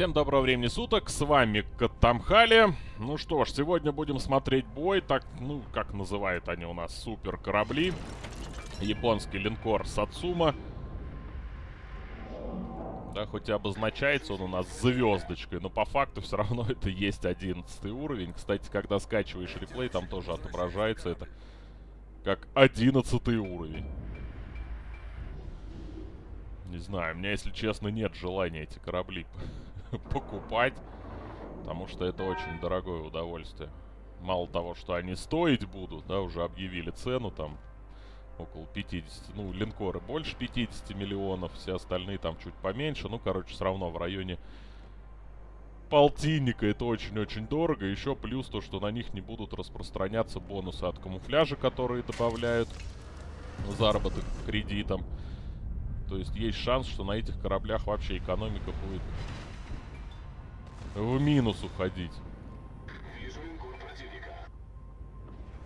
Всем доброго времени суток, с вами Катамхали. Ну что ж, сегодня будем смотреть бой, так, ну, как называют они у нас, супер корабли. Японский линкор Сацума. Да, хоть и обозначается он у нас звездочкой, но по факту все равно это есть 11 уровень. Кстати, когда скачиваешь реплей, там тоже отображается это как 11 уровень. Не знаю, у меня, если честно, нет желания эти корабли покупать. Потому что это очень дорогое удовольствие. Мало того, что они стоить будут, да, уже объявили цену там около 50, ну, линкоры больше 50 миллионов, все остальные там чуть поменьше. Ну, короче, все равно в районе полтинника это очень-очень дорого. Еще плюс то, что на них не будут распространяться бонусы от камуфляжа, которые добавляют заработок кредитом. То есть есть шанс, что на этих кораблях вообще экономика будет в минус уходить.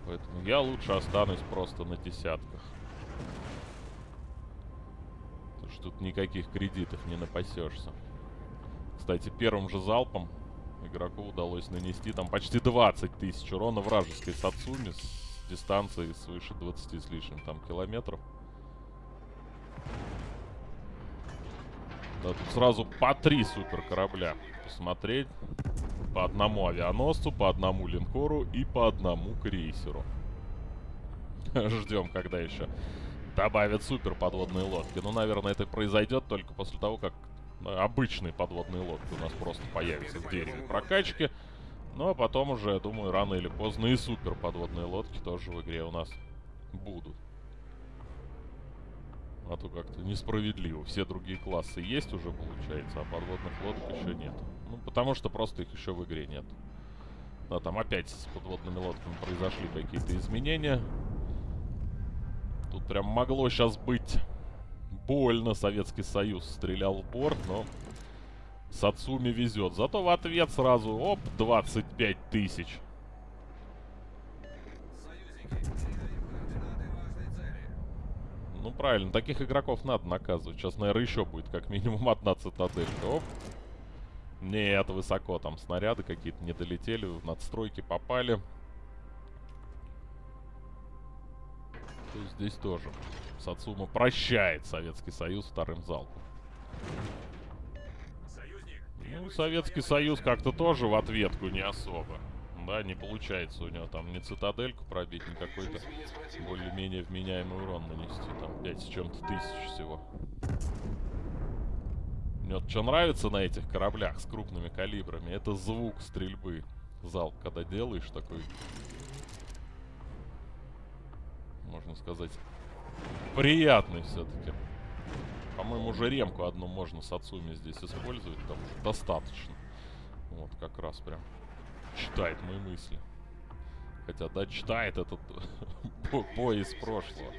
Поэтому я лучше останусь просто на десятках. Потому что тут никаких кредитов не напасешься. Кстати, первым же залпом игроку удалось нанести там почти 20 тысяч урона вражеской Сацуми с дистанции свыше 20 с лишним там километров. Да, тут сразу по три супер корабля посмотреть. По одному авианосцу, по одному линкору и по одному крейсеру. Ждем, когда еще добавят супер подводные лодки. Ну, наверное, это произойдет только после того, как ну, обычные подводные лодки у нас просто появятся в дереве прокачки. Ну, а потом уже, я думаю, рано или поздно и супер подводные лодки тоже в игре у нас будут. А то как-то несправедливо. Все другие классы есть уже, получается, а подводных лодок еще нет. Ну, потому что просто их еще в игре нет. Да, там опять с подводными лодками произошли какие-то изменения. Тут прям могло сейчас быть больно. Советский Союз стрелял в борт, но Сацуми везет. Зато в ответ сразу, оп, 25 тысяч. Правильно, таких игроков надо наказывать. Сейчас, наверное, еще будет как минимум одна цитаделька. Оп. Нет, высоко там снаряды какие-то не долетели, в надстройки попали. То есть здесь тоже Сацума прощает Советский Союз вторым залпом. Ну, Советский Союз как-то тоже в ответку не особо. Да, не получается у него там ни цитадельку пробить, ни какой-то более-менее вменяемый урон нанести. Там 5 с чем-то тысяч всего. Мне вот что нравится на этих кораблях с крупными калибрами, это звук стрельбы. Залп, когда делаешь такой, можно сказать, приятный все-таки. По-моему, уже ремку одну можно с Ацуми здесь использовать, потому что достаточно. Вот, как раз прям читает мои мысли. Хотя, да, читает этот бой из прошлого.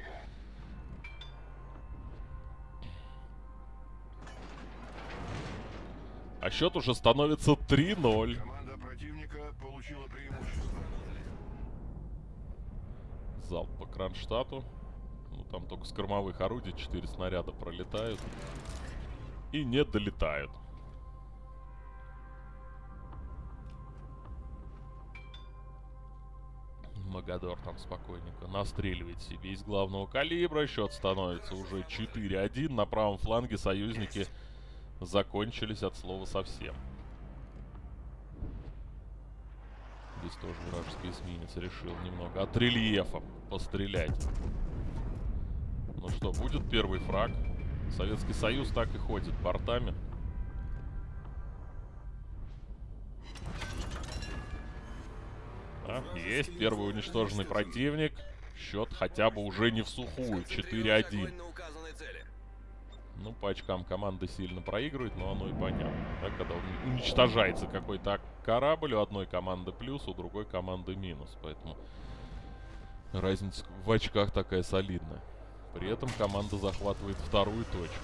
А счет уже становится 3-0. Команда противника получила преимущество. Залп по Кронштадту. Ну, там только с кормовых орудий 4 снаряда пролетают. И не долетают. Магадор там спокойненько настреливает себе из главного калибра. Счет становится уже 4-1. На правом фланге союзники закончились от слова совсем. Здесь тоже вражеский эсминец решил немного от рельефа пострелять. Ну что, будет первый фраг. Советский Союз так и ходит бортами. Есть первый уничтоженный противник. Счет хотя бы уже не в сухую. 4-1. Ну, по очкам команда сильно проигрывает, но оно и понятно. Да, когда уничтожается какой-то корабль, у одной команды плюс, у другой команды минус. Поэтому разница в очках такая солидная. При этом команда захватывает вторую точку.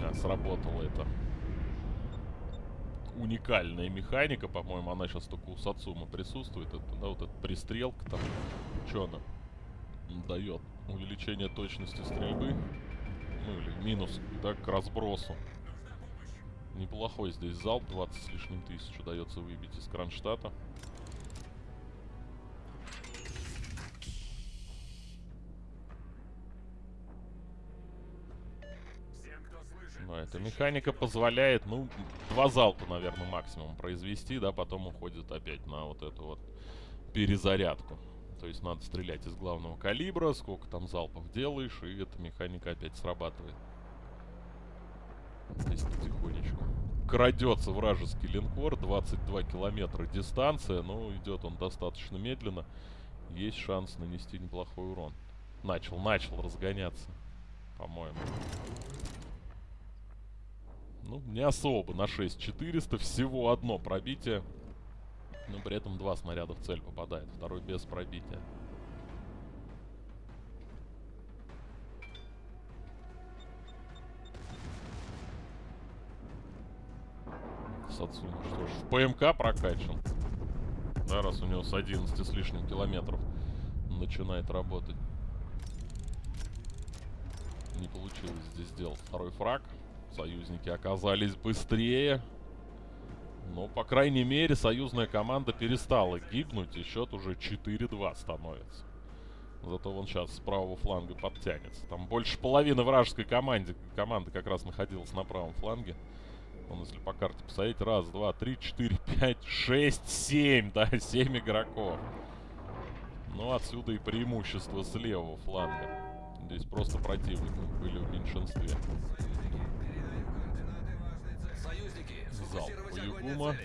А, сработало это. Уникальная механика, по-моему, она сейчас только у Сацума присутствует. Это, да, вот эта пристрелка там. Что она дает? увеличение точности стрельбы. Ну или минус, да, к разбросу. Неплохой здесь залп, 20 с лишним тысяч удается выбить из Кронштадта. Эта механика позволяет, ну, два залпа, наверное, максимум произвести, да, потом уходит опять на вот эту вот перезарядку. То есть надо стрелять из главного калибра, сколько там залпов делаешь, и эта механика опять срабатывает. Здесь потихонечку. Крадется вражеский линкор, 22 километра дистанция, но идет он достаточно медленно. Есть шанс нанести неплохой урон. Начал, начал разгоняться, по-моему. Ну, не особо на 6400. Всего одно пробитие. Но при этом два снаряда в цель попадает. Второй без пробития. Сацуна, что ж, в ПМК прокачан. Да, раз у него с 11 с лишним километров начинает работать. Не получилось здесь сделать второй фраг. Союзники оказались быстрее. Но, по крайней мере, союзная команда перестала гибнуть, и счет уже 4-2 становится. Зато вон сейчас с правого фланга подтянется. Там больше половины вражеской команды, команды как раз находилась на правом фланге. Вон, если по карте посмотреть, раз, два, три, четыре, пять, шесть, семь, да, семь игроков. Ну, отсюда и преимущество с левого фланга. Здесь просто противники были в меньшинстве. Залп у Югума.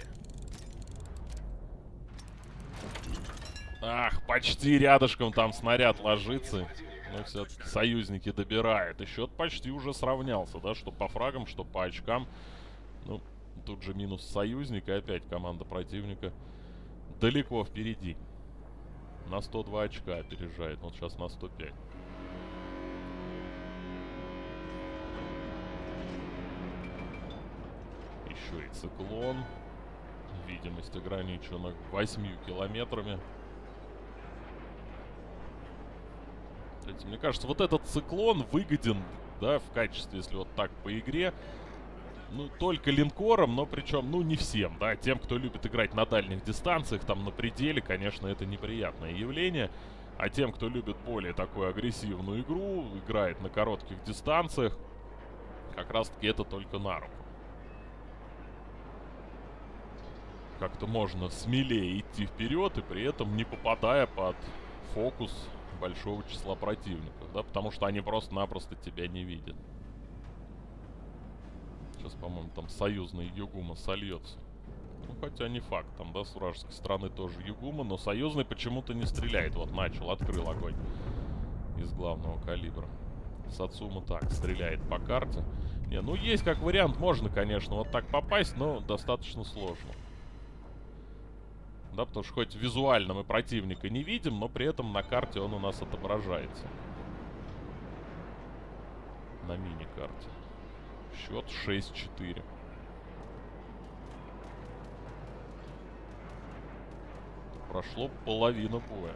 Ах, почти рядышком там снаряд ложится. Но все-таки союзники добирают. И счет почти уже сравнялся, да, что по фрагам, что по очкам. Ну, тут же минус союзника. Опять команда противника далеко впереди. На 102 очка опережает. Вот сейчас на 105. Еще и циклон. Видимость ограничена 8 километрами. Кстати, мне кажется, вот этот циклон выгоден, да, в качестве, если вот так по игре. Ну, только линкором, но причем, ну, не всем, да. Тем, кто любит играть на дальних дистанциях, там, на пределе, конечно, это неприятное явление. А тем, кто любит более такую агрессивную игру, играет на коротких дистанциях, как раз-таки это только на руку. Как-то можно смелее идти вперед и при этом не попадая под фокус большого числа противников, да, потому что они просто-напросто тебя не видят. Сейчас, по-моему, там союзный Югума сольется. Ну, хотя не факт, там, да, с вражеской стороны тоже Югума, но союзный почему-то не стреляет. Вот, начал, открыл огонь из главного калибра. Сацума так, стреляет по карте. Не, ну есть как вариант, можно, конечно, вот так попасть, но достаточно сложно. Да, потому что хоть визуально мы противника не видим, но при этом на карте он у нас отображается. На мини-карте. Счет 6-4. Прошло половина боя.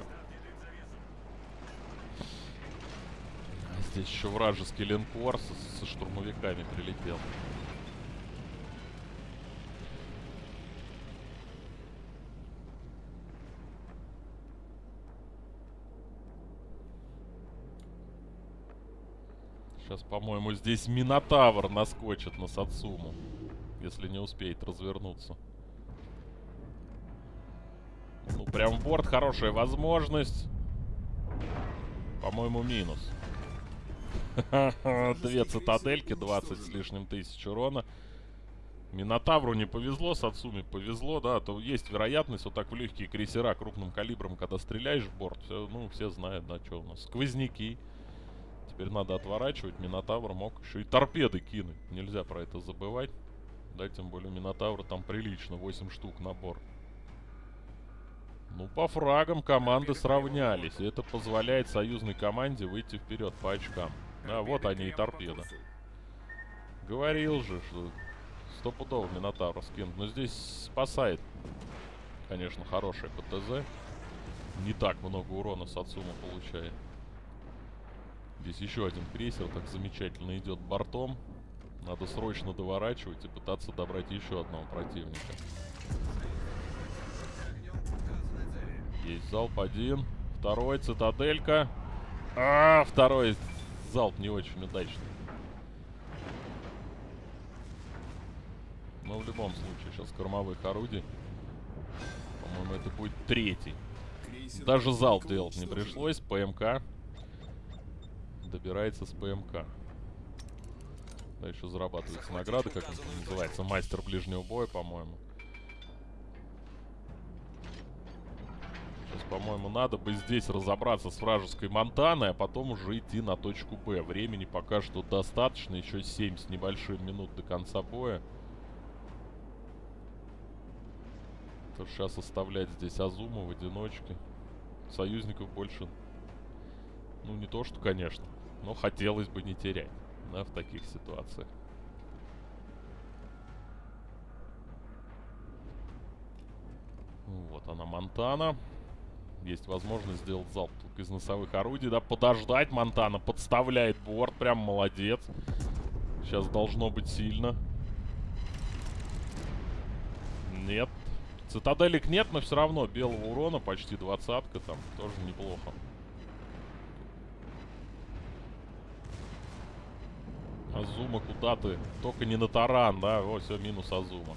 А здесь еще вражеский линкор со, со штурмовиками прилетел. Сейчас, по-моему, здесь Минотавр наскочит на Сацуму. Если не успеет развернуться. Ну, прям борт хорошая возможность. По-моему, минус. Две цитадельки, 20 с лишним тысяч урона. Минотавру не повезло, Сацуме повезло, да, то есть вероятность вот так в легкие крейсера крупным калибром, когда стреляешь в борт, все, ну, все знают, да, что у нас. Сквозняки. Теперь надо отворачивать. Минотавр мог еще и торпеды кинуть. Нельзя про это забывать. Да, тем более Минотавр там прилично. 8 штук набор. Ну, по фрагам команды сравнялись. И это позволяет союзной команде выйти вперед по очкам. Да, вот они и торпеды. Говорил же, что стопудово Минотавр скинут. Но здесь спасает, конечно, хороший ПТЗ. Не так много урона Сацума получает. Здесь еще один крейсер так замечательно идет бортом. Надо срочно доворачивать и пытаться добрать еще одного противника. Есть залп один. Второй, цитаделька. А, второй залп не очень удачный. Но в любом случае, сейчас кормовых орудий. По-моему, это будет третий. Даже залп делать не пришлось. ПМК добирается с ПМК. Да, еще зарабатывается награда, как это называется. Мастер ближнего боя, по-моему. Сейчас, по-моему, надо бы здесь разобраться с вражеской Монтаной, а потом уже идти на точку Б. Времени пока что достаточно. Еще 7 с небольшим минут до конца боя. То сейчас оставлять здесь Азума в одиночке. Союзников больше... Ну, не то что, конечно. Но хотелось бы не терять, да, в таких ситуациях. Вот она, Монтана. Есть возможность сделать залп только из носовых орудий, да, подождать. Монтана подставляет борт, прям молодец. Сейчас должно быть сильно. Нет. Цитаделек нет, но все равно белого урона почти двадцатка там. Тоже неплохо. Азума, куда ты? Только не на таран, да? О, все, минус Азума.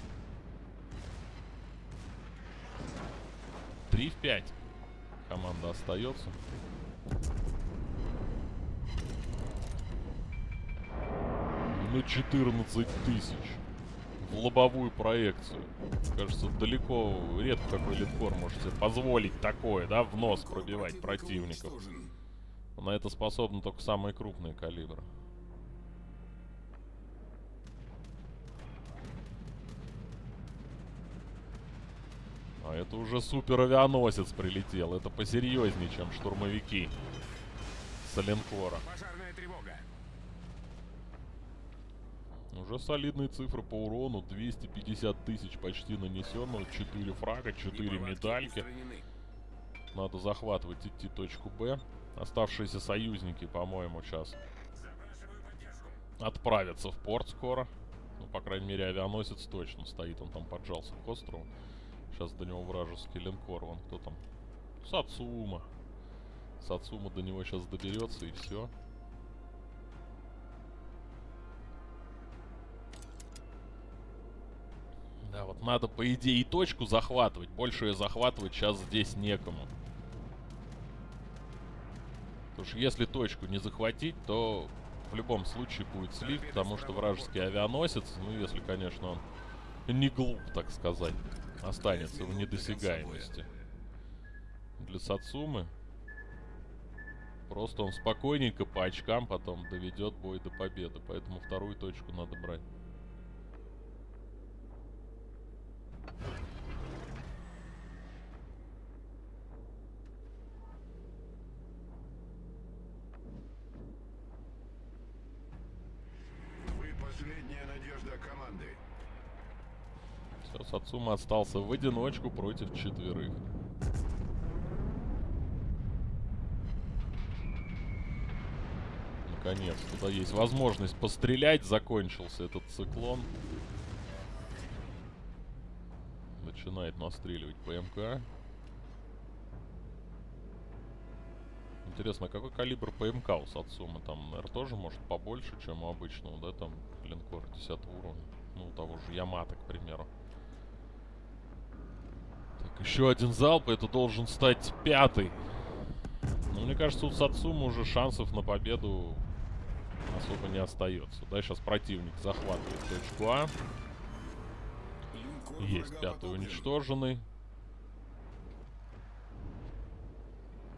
3 в 5. Команда остается. На 14 тысяч. В лобовую проекцию. Кажется, далеко, редко какой литкор может себе позволить такое, да, в нос пробивать противников. На это способны только самые крупные калибры. А это уже супер авианосец прилетел. Это посерьезнее, чем штурмовики с линкора. Уже солидные цифры по урону. 250 тысяч почти нанесенного. 4 фрага, 4 медальки. Надо захватывать, идти точку Б. Оставшиеся союзники, по-моему, сейчас отправятся в порт скоро. Ну, по крайней мере, авианосец точно стоит. Он там поджался к острову. Сейчас до него вражеский линкор. Вон кто там? Сацума. Сацума до него сейчас доберется и все. Да, вот надо, по идее, и точку захватывать. Больше ее захватывать сейчас здесь некому. Потому что если точку не захватить, то в любом случае будет слив, потому что вражеский авианосец, ну, если, конечно, он не глуп, так сказать останется в недосягаемости. Для Сацумы просто он спокойненько по очкам потом доведет бой до победы. Поэтому вторую точку надо брать. Сацума остался в одиночку против четверых. Наконец, туда есть возможность пострелять. Закончился этот циклон. Начинает настреливать ПМК. Интересно, а какой калибр ПМК у Сацумы? Там, наверное, тоже может побольше, чем у обычного, да, там, линкор 10 уровня. Ну, того же Ямата, к примеру. Еще один залп, это должен стать пятый. Но мне кажется, у Сацума уже шансов на победу особо не остается. Да, сейчас противник захватывает точку А. Есть пятый уничтоженный.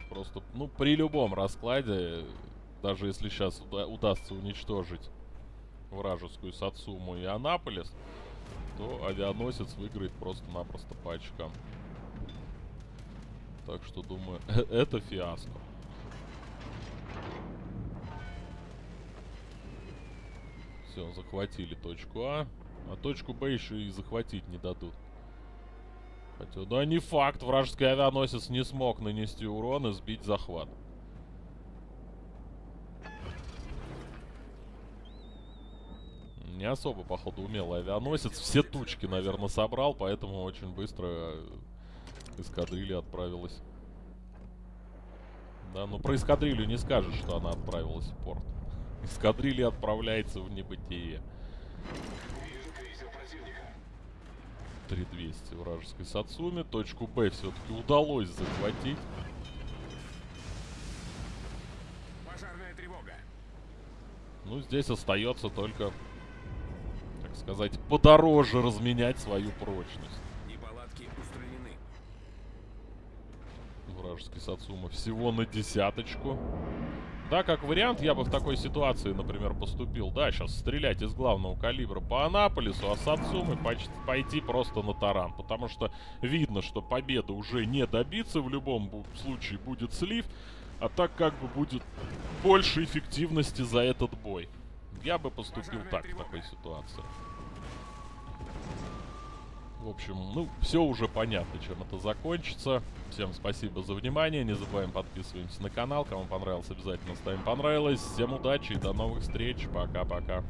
Просто, ну, при любом раскладе, даже если сейчас уда удастся уничтожить вражескую Сацуму и Анаполис, то авианосец выиграет просто-напросто по очкам. Так что думаю, это фиаско. Все, захватили точку А. А точку Б еще и захватить не дадут. Хотя, да не факт, вражеский авианосец не смог нанести урон и сбить захват. Не особо, походу, умелый авианосец. Все тучки, наверное, собрал, поэтому очень быстро э, эскадрилья отправилась. Да, ну про эскадрилью не скажешь, что она отправилась в порт. Эскадрилья отправляется в небытие. 3200 вражеской Сацуми. Точку Б все-таки удалось захватить. Пожарная тревога. Ну, здесь остается только, так сказать, подороже разменять свою прочность. Вражеский Сацума всего на десяточку. Да, как вариант, я бы в такой ситуации, например, поступил. Да, сейчас стрелять из главного калибра по Анаполису, а Сацумы пойти просто на таран. Потому что видно, что победа уже не добиться, в любом случае будет слив. А так как бы будет больше эффективности за этот бой. Я бы поступил так в такой ситуации. В общем, ну, все уже понятно, чем это закончится. Всем спасибо за внимание. Не забываем подписываемся на канал. Кому понравилось, обязательно ставим понравилось. Всем удачи и до новых встреч. Пока-пока.